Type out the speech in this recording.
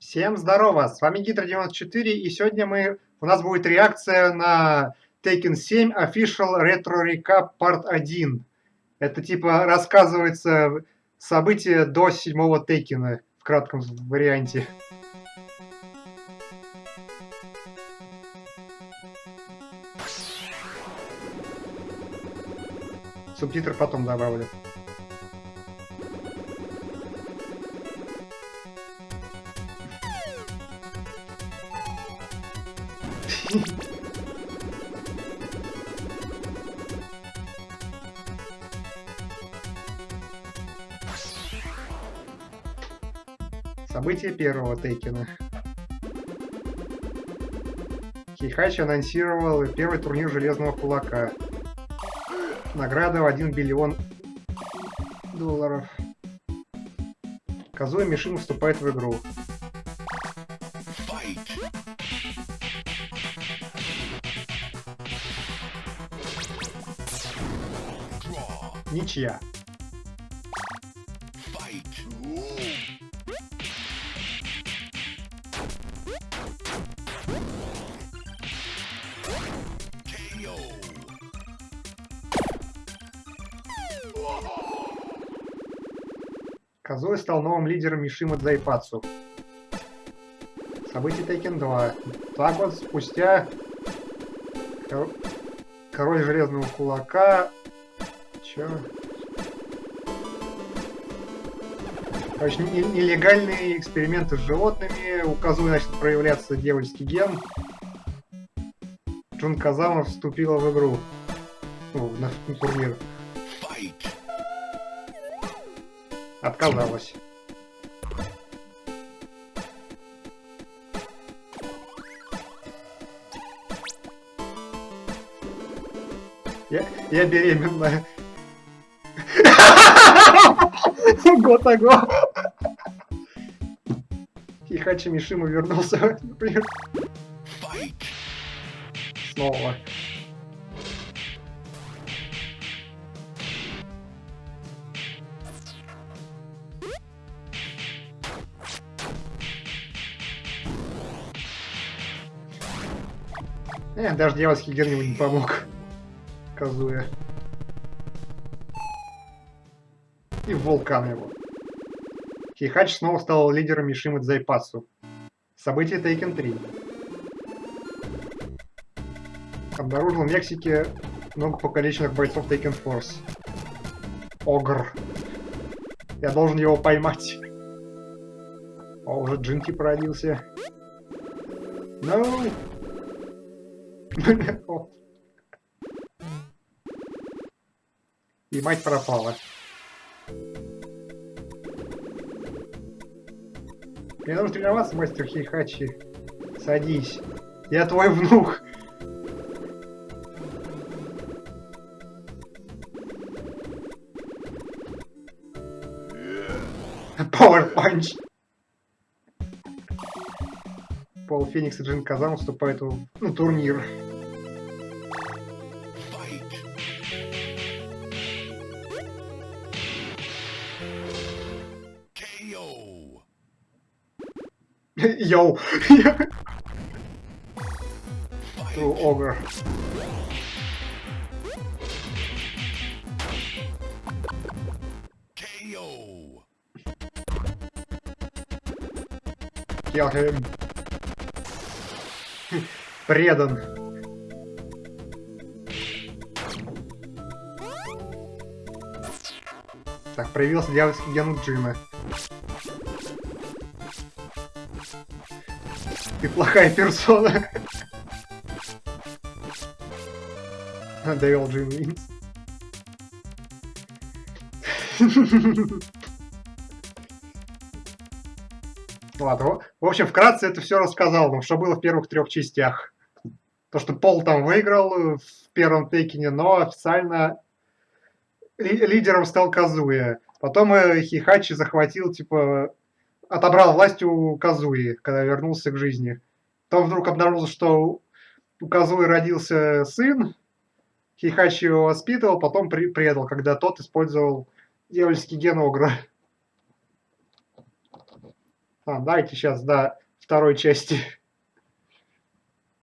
Всем здорово, с вами Гидро94, и сегодня мы, у нас будет реакция на Tekken 7 Official Retro Recap Part 1. Это типа рассказывается события до седьмого Текена в кратком варианте. Субтитры потом добавлю. События первого Тейкена. Хейхачи анонсировал первый турнир Железного Кулака. Награда в 1 биллион долларов. Казуя Мишин вступает в игру. Ничья. Казой стал новым лидером Мишима Дзайпацу. События Тейкен 2. Два года спустя Король Железного Кулака Чё? Короче, нелегальные эксперименты с животными. У Казуи начал проявляться дьявольский ген. Джун Казама вступила в игру. Ну, на, на турнир. Отказалась. Я, я беременная. Готаго. Хихачи Мишима вернулся, например. Снова. Э, даже дьявольский гер не помог. Казуя. И вулкан его. Хейхач снова стал лидером Мишимы Дзайпасу. Событие Тейкен 3. Обнаружил в Мексике много покалеченных бойцов Taken Force. Огр. Я должен его поймать. О, уже Джинки породился. No! И мать пропала. Мне нужно тренироваться, мастер Хейхачи. Садись. Я твой внук. Power Punch. Пол Феникс и Джин Казан вступают в ну, турнир. Йоу! To ogre. Kill him. Предан. Так, проявился дьявольский ген Джима. Ты плохая персона. Довел Джим Винс. Ладно, в общем, вкратце это все рассказал, ну, что было в первых трех частях. То, что Пол там выиграл в первом Текине, но официально ли лидером стал Казуя. Потом э, Хихачи захватил, типа, отобрал власть у Казуи, когда вернулся к жизни. Потом вдруг обнаружил, что у Казуи родился сын, Хихачи его воспитывал, потом при предал, когда тот использовал дьявольский ген Огра. А, давайте сейчас до второй части